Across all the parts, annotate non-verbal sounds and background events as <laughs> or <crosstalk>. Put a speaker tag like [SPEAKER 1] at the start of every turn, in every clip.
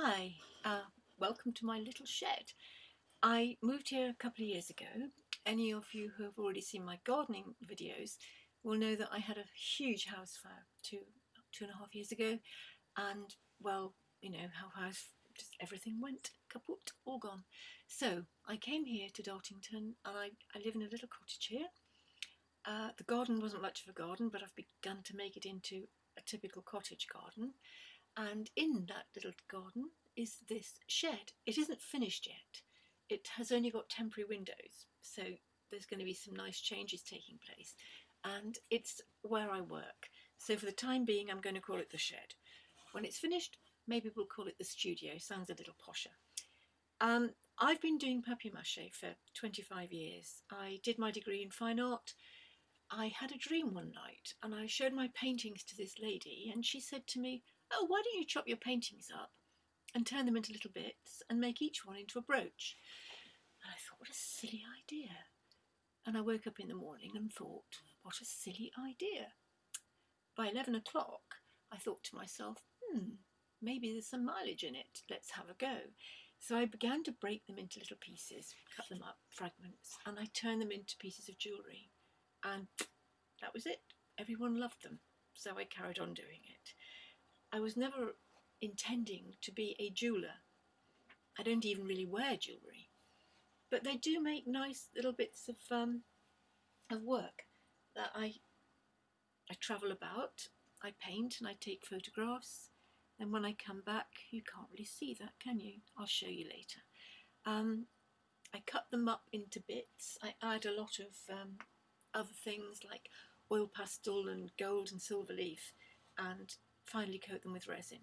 [SPEAKER 1] Hi, uh, welcome to my little shed. I moved here a couple of years ago. Any of you who have already seen my gardening videos will know that I had a huge house fire two, two and a half years ago and well, you know, how house just everything went kaput, all gone. So I came here to Dartington and I, I live in a little cottage here. Uh, the garden wasn't much of a garden but I've begun to make it into a typical cottage garden and in that little garden is this shed. It isn't finished yet. It has only got temporary windows, so there's going to be some nice changes taking place. And it's where I work. So for the time being, I'm going to call it the shed. When it's finished, maybe we'll call it the studio. Sounds a little posher. Um, I've been doing papier-mâché for 25 years. I did my degree in fine art. I had a dream one night and I showed my paintings to this lady and she said to me, oh, why don't you chop your paintings up and turn them into little bits and make each one into a brooch? And I thought, what a silly idea. And I woke up in the morning and thought, what a silly idea. By 11 o'clock, I thought to myself, hmm, maybe there's some mileage in it. Let's have a go. So I began to break them into little pieces, cut them up, fragments, and I turned them into pieces of jewellery. And that was it. Everyone loved them. So I carried on doing it. I was never intending to be a jeweller. I don't even really wear jewellery. But they do make nice little bits of um, of work that I I travel about, I paint and I take photographs. And when I come back, you can't really see that, can you? I'll show you later. Um, I cut them up into bits. I add a lot of um, other things like oil pastel and gold and silver leaf and finally coat them with resin.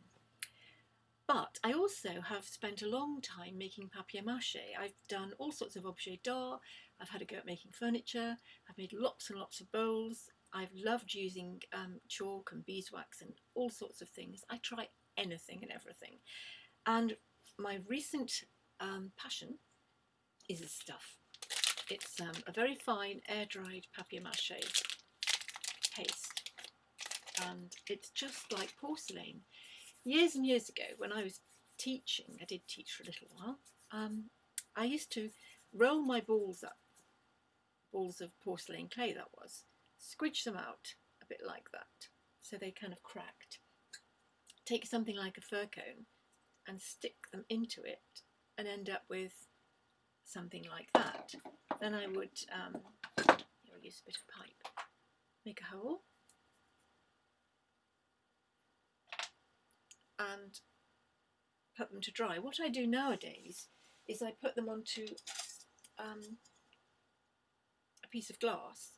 [SPEAKER 1] But I also have spent a long time making papier-mâché. I've done all sorts of objets d'art, I've had a go at making furniture, I've made lots and lots of bowls, I've loved using um, chalk and beeswax and all sorts of things. I try anything and everything. And my recent um, passion is this stuff. It's um, a very fine air-dried papier-mâché paste and it's just like porcelain. Years and years ago when I was teaching, I did teach for a little while, um, I used to roll my balls up, balls of porcelain clay that was, squidge them out a bit like that so they kind of cracked. Take something like a fir cone and stick them into it and end up with something like that. Then I would um, use a bit of pipe, make a hole and put them to dry. What I do nowadays is I put them onto um, a piece of glass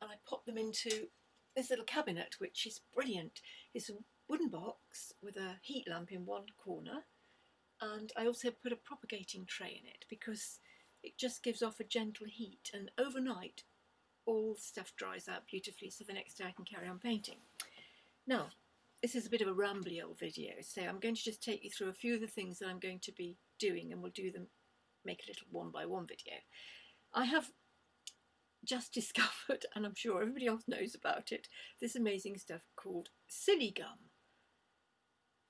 [SPEAKER 1] and I pop them into this little cabinet which is brilliant. It's a wooden box with a heat lamp in one corner and I also put a propagating tray in it because it just gives off a gentle heat and overnight all stuff dries out beautifully so the next day I can carry on painting. Now this is a bit of a rambly old video, so I'm going to just take you through a few of the things that I'm going to be doing and we'll do them, make a little one by one video. I have just <laughs> discovered, and I'm sure everybody else knows about it, this amazing stuff called Siligum.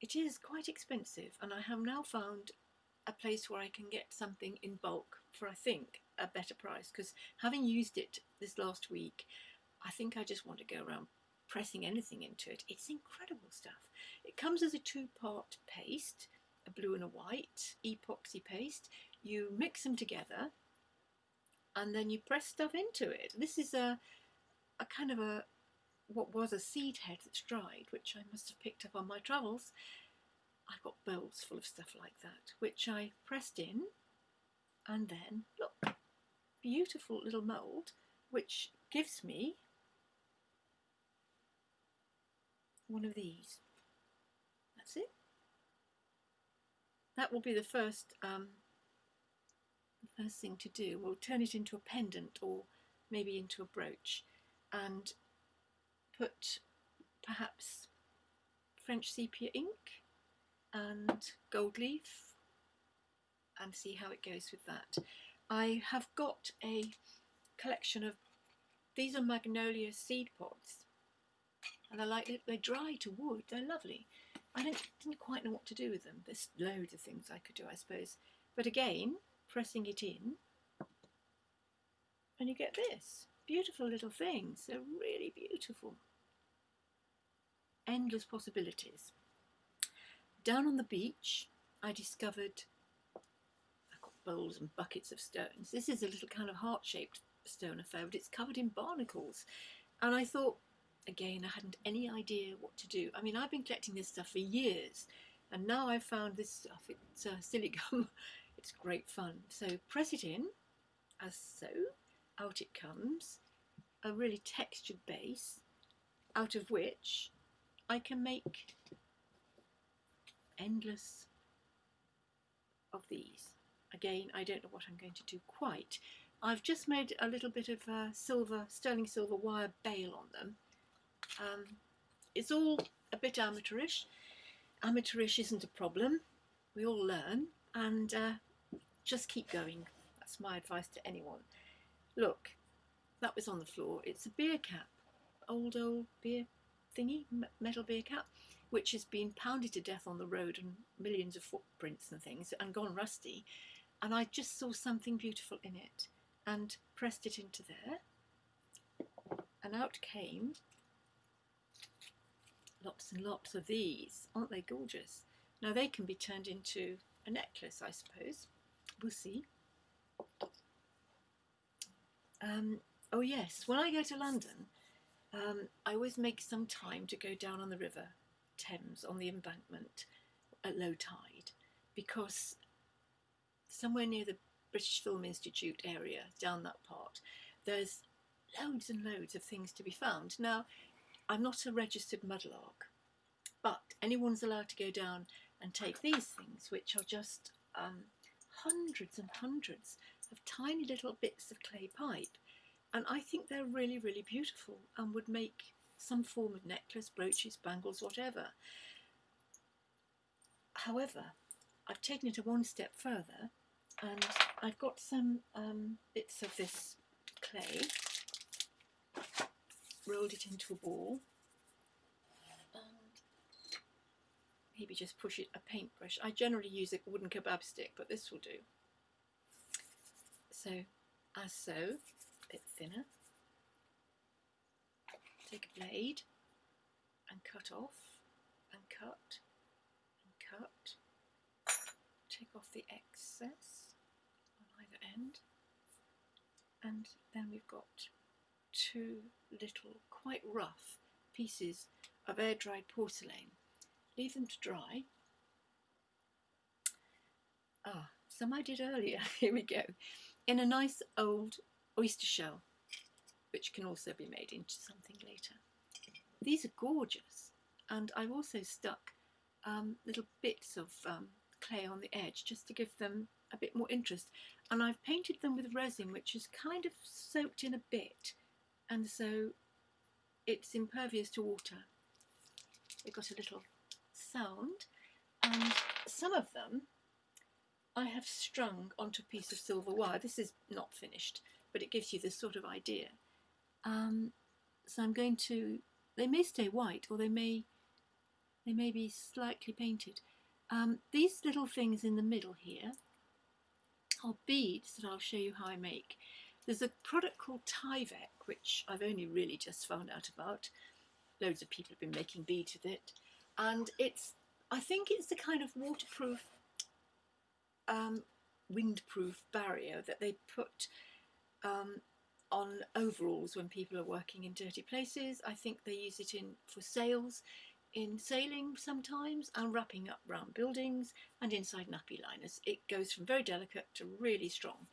[SPEAKER 1] It is quite expensive and I have now found a place where I can get something in bulk for I think a better price because having used it this last week I think I just want to go around pressing anything into it. It's incredible stuff. It comes as a two-part paste, a blue and a white epoxy paste. You mix them together and then you press stuff into it. This is a, a kind of a what was a seed head that's dried, which I must have picked up on my travels. I've got bowls full of stuff like that, which I pressed in and then, look, beautiful little mould, which gives me one of these. That's it. That will be the first um, the first thing to do. We'll turn it into a pendant or maybe into a brooch and put perhaps French sepia ink and gold leaf and see how it goes with that. I have got a collection of, these are magnolia seed pods and I like they dry to wood, they're lovely. I didn't, quite know what to do with them. There's loads of things I could do, I suppose. But again, pressing it in, and you get this. Beautiful little things. They're really beautiful. Endless possibilities. Down on the beach, I discovered bowls and buckets of stones. This is a little kind of heart-shaped stone affair, but it's covered in barnacles. And I thought, again, I hadn't any idea what to do. I mean, I've been collecting this stuff for years, and now I've found this stuff. It's uh, gum. <laughs> it's great fun. So press it in, as so. Out it comes. A really textured base, out of which I can make endless of these. Again, I don't know what I'm going to do quite. I've just made a little bit of uh, silver, sterling silver wire bail on them. Um, it's all a bit amateurish. Amateurish isn't a problem. We all learn and uh, just keep going. That's my advice to anyone. Look, that was on the floor. It's a beer cap, old, old beer thingy, metal beer cap which has been pounded to death on the road and millions of footprints and things and gone rusty. And I just saw something beautiful in it and pressed it into there. And out came lots and lots of these. Aren't they gorgeous? Now they can be turned into a necklace, I suppose. We'll see. Um, oh yes, when I go to London, um, I always make some time to go down on the river Thames on the embankment at low tide because somewhere near the British Film Institute area, down that part, there's loads and loads of things to be found. Now, I'm not a registered mudlark, but anyone's allowed to go down and take these things, which are just um, hundreds and hundreds of tiny little bits of clay pipe. And I think they're really, really beautiful and would make some form of necklace, brooches, bangles, whatever. However, I've taken it a one step further and I've got some um, bits of this clay, rolled it into a ball and maybe just push it a paintbrush. I generally use a wooden kebab stick but this will do. So as so, a bit thinner take a blade and cut off and cut and cut. Take off the excess on either end. And then we've got two little, quite rough pieces of air-dried porcelain. Leave them to dry. Ah, some I did earlier. <laughs> Here we go. In a nice old oyster shell which can also be made into something later. These are gorgeous and I've also stuck um, little bits of um, clay on the edge just to give them a bit more interest and I've painted them with resin which is kind of soaked in a bit and so it's impervious to water. They've got a little sound and some of them I have strung onto a piece of silver wire. This is not finished but it gives you this sort of idea. Um, so I'm going to, they may stay white or they may, they may be slightly painted. Um, these little things in the middle here are beads that I'll show you how I make. There's a product called Tyvek, which I've only really just found out about. Loads of people have been making beads with it. And it's, I think it's the kind of waterproof, um, windproof barrier that they put um, on overalls when people are working in dirty places. I think they use it in for sails, in sailing sometimes, and wrapping up round buildings and inside nappy liners. It goes from very delicate to really strong.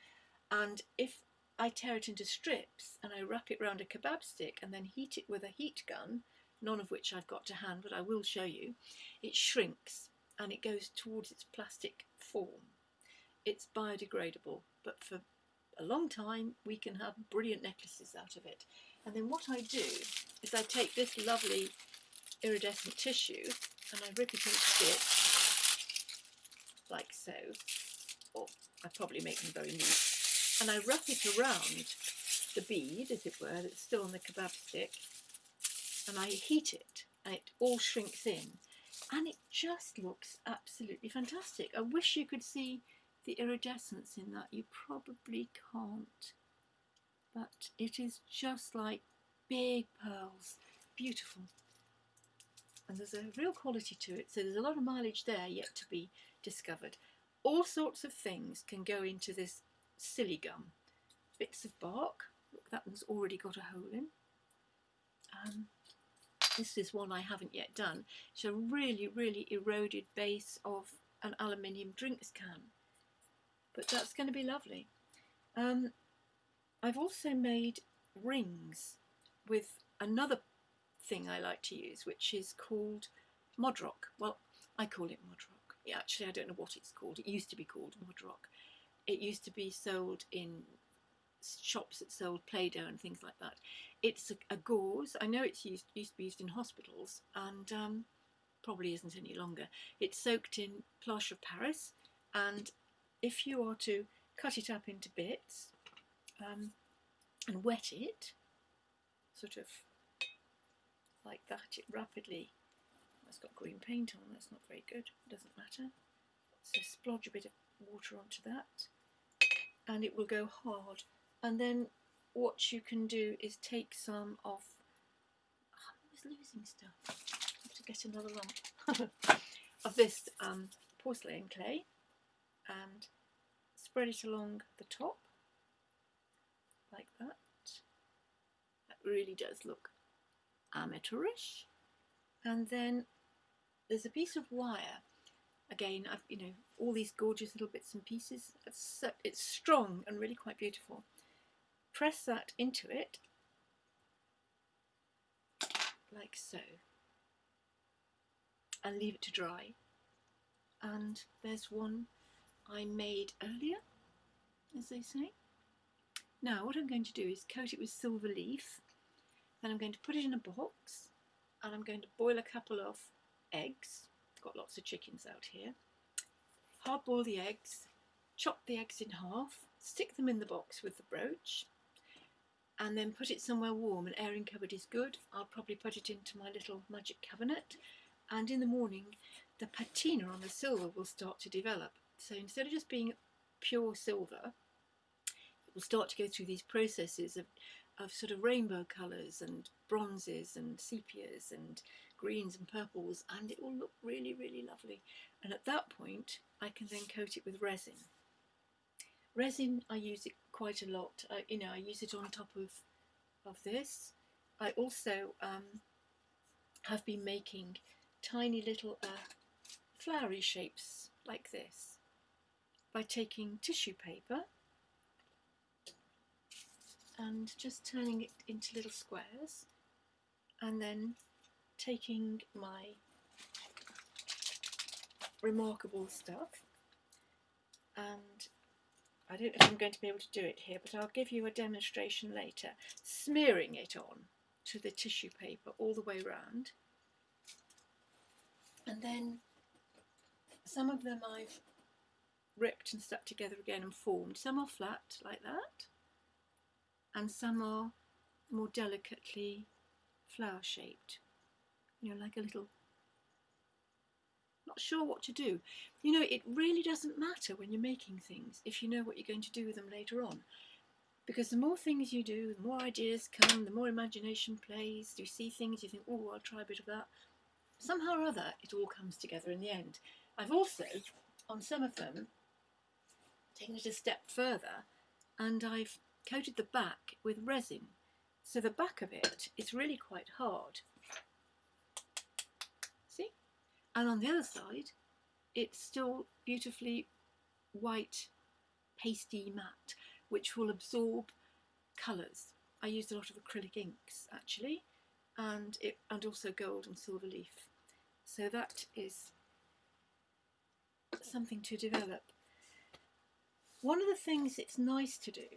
[SPEAKER 1] And if I tear it into strips and I wrap it round a kebab stick and then heat it with a heat gun, none of which I've got to hand, but I will show you, it shrinks and it goes towards its plastic form. It's biodegradable, but for a long time, we can have brilliant necklaces out of it. And then what I do is I take this lovely iridescent tissue and I rip it into bits, like so, or I probably make them very neat, and I wrap it around the bead, as it were, that's still on the kebab stick, and I heat it, and it all shrinks in. and it just looks absolutely fantastic. I wish you could see the iridescence in that. You probably can't, but it is just like big pearls. Beautiful. And there's a real quality to it, so there's a lot of mileage there yet to be discovered. All sorts of things can go into this Siligum. Bits of bark, look that one's already got a hole in. Um, this is one I haven't yet done. It's a really, really eroded base of an aluminium drinks can. But that's going to be lovely. Um, I've also made rings with another thing I like to use, which is called Modrock. Well, I call it Modrock. Yeah, actually, I don't know what it's called. It used to be called Modrock. It used to be sold in shops that sold Play-Doh and things like that. It's a, a gauze. I know it's used used to be used in hospitals and um, probably isn't any longer. It's soaked in plaster of Paris, and if you are to cut it up into bits um, and wet it, sort of like that, it rapidly. It's got green paint on. That's not very good. Doesn't matter. So splodge a bit of water onto that, and it will go hard. And then what you can do is take some of oh, losing stuff. I have to get another lump <laughs> of this um, porcelain clay and spread it along the top like that. That really does look amateurish. And then there's a piece of wire again I've you know all these gorgeous little bits and pieces. It's, it's strong and really quite beautiful. Press that into it. Like so. And leave it to dry. And there's one I made earlier as they say. Now what I'm going to do is coat it with silver leaf. Then I'm going to put it in a box. And I'm going to boil a couple of eggs got lots of chickens out here hard boil the eggs chop the eggs in half stick them in the box with the brooch and then put it somewhere warm. An airing cupboard is good. I'll probably put it into my little magic cabinet and in the morning the patina on the silver will start to develop. So instead of just being pure silver, it will start to go through these processes of, of sort of rainbow colours and bronzes and sepias and greens and purples and it will look really really lovely and at that point I can then coat it with resin. Resin I use it quite a lot. I, you know, I use it on top of of this. I also um, have been making tiny little uh, flowery shapes like this by taking tissue paper and just turning it into little squares and then taking my remarkable stuff and I don't know if I'm going to be able to do it here, but I'll give you a demonstration later. Smearing it on to the tissue paper all the way round. And then some of them I've ripped and stuck together again and formed. Some are flat like that, and some are more delicately flower shaped, you know, like a little not sure what to do. You know, it really doesn't matter when you're making things if you know what you're going to do with them later on. Because the more things you do, the more ideas come, the more imagination plays. You see things, you think, oh, I'll try a bit of that. Somehow or other, it all comes together in the end. I've also, on some of them, taken it a step further and I've coated the back with resin. So the back of it is really quite hard. And on the other side it's still beautifully white pasty matte which will absorb colours. I used a lot of acrylic inks actually and it and also gold and silver leaf so that is something to develop. One of the things it's nice to do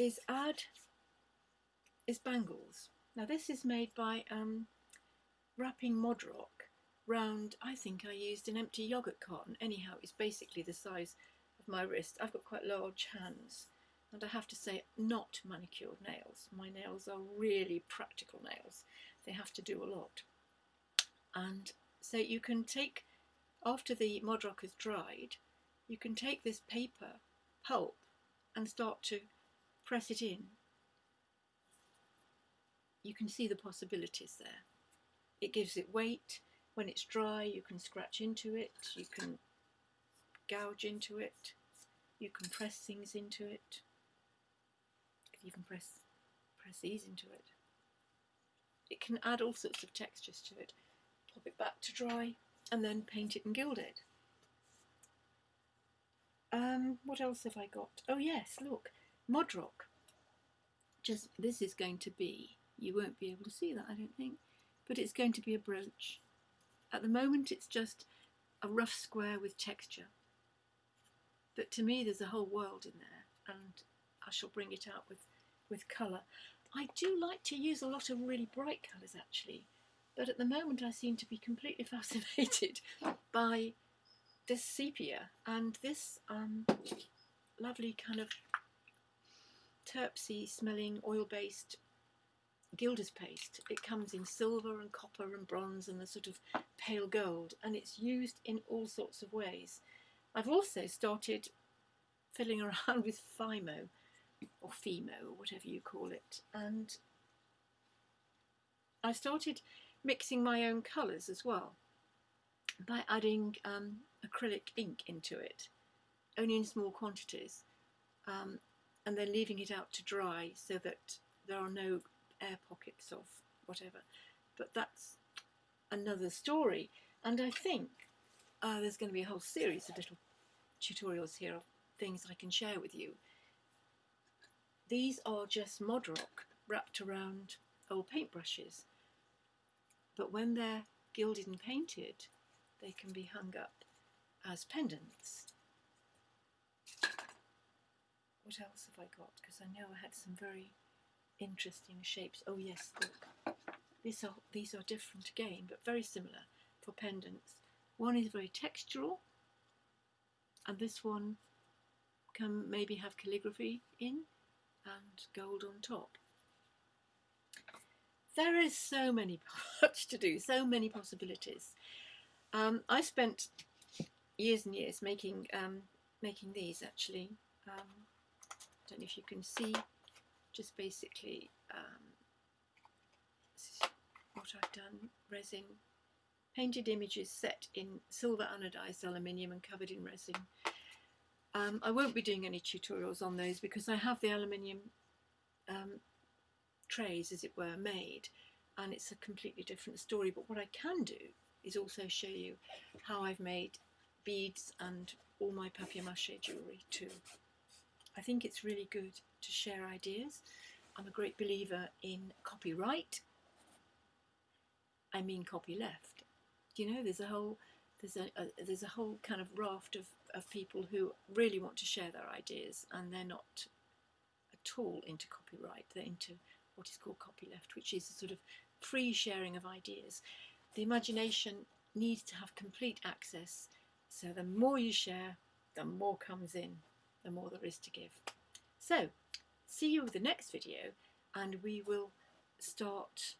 [SPEAKER 1] is add is bangles. Now this is made by um, wrapping Modrock round, I think I used an empty yoghurt carton. Anyhow, it's basically the size of my wrist. I've got quite large hands and I have to say not manicured nails. My nails are really practical nails. They have to do a lot. And so you can take, after the Mod Rock has dried, you can take this paper pulp and start to press it in. You can see the possibilities there. It gives it weight. When it's dry, you can scratch into it, you can gouge into it, you can press things into it. You can press press these into it. It can add all sorts of textures to it. Pop it back to dry and then paint it and gild it. Um, what else have I got? Oh yes, look, Modrock. Just this is going to be. You won't be able to see that, I don't think, but it's going to be a brooch. At the moment, it's just a rough square with texture. But to me, there's a whole world in there, and I shall bring it out with with colour. I do like to use a lot of really bright colours actually, but at the moment I seem to be completely <laughs> fascinated by this sepia and this um, lovely kind of terpsy smelling oil-based gilder's paste. It comes in silver and copper and bronze and a sort of pale gold and it's used in all sorts of ways. I've also started fiddling around <laughs> with Fimo or Fimo or whatever you call it and I started mixing my own colours as well by adding um, acrylic ink into it, only in small quantities, um, and then leaving it out to dry so that there are no air pockets of whatever. But that's another story, and I think uh, there's going to be a whole series of little tutorials here of things I can share with you. These are just Modrock wrapped around old paintbrushes, but when they're gilded and painted, they can be hung up as pendants. What else have I got? Because I know I had some very interesting shapes. Oh yes, look. These are, these are different again, but very similar for pendants. One is very textural, and this one can maybe have calligraphy in and gold on top. There is so many <laughs> much to do, so many possibilities. Um, I spent years and years making um, making these actually. Um, don't know if you can see, just basically um, what I've done, resin, painted images set in silver anodized aluminium and covered in resin. Um, I won't be doing any tutorials on those because I have the aluminium um, trays, as it were, made and it's a completely different story. But what I can do is also show you how I've made beads and all my papier-mâché jewellery too. I think it's really good to share ideas. I'm a great believer in copyright. I mean copyleft. You know, there's a whole there's a, a, there's a whole kind of raft of, of people who really want to share their ideas and they're not at all into copyright. They're into what is called copyleft, which is a sort of free sharing of ideas. The imagination needs to have complete access so the more you share, the more comes in, the more there is to give. So, see you with the next video and we will start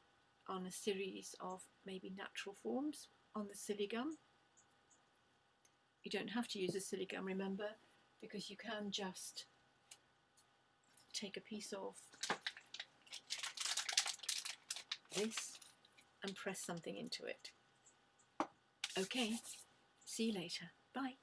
[SPEAKER 1] on a series of maybe natural forms on the Siligum. You don't have to use a Siligum, remember, because you can just take a piece of this and press something into it. Okay, see you later. Bye.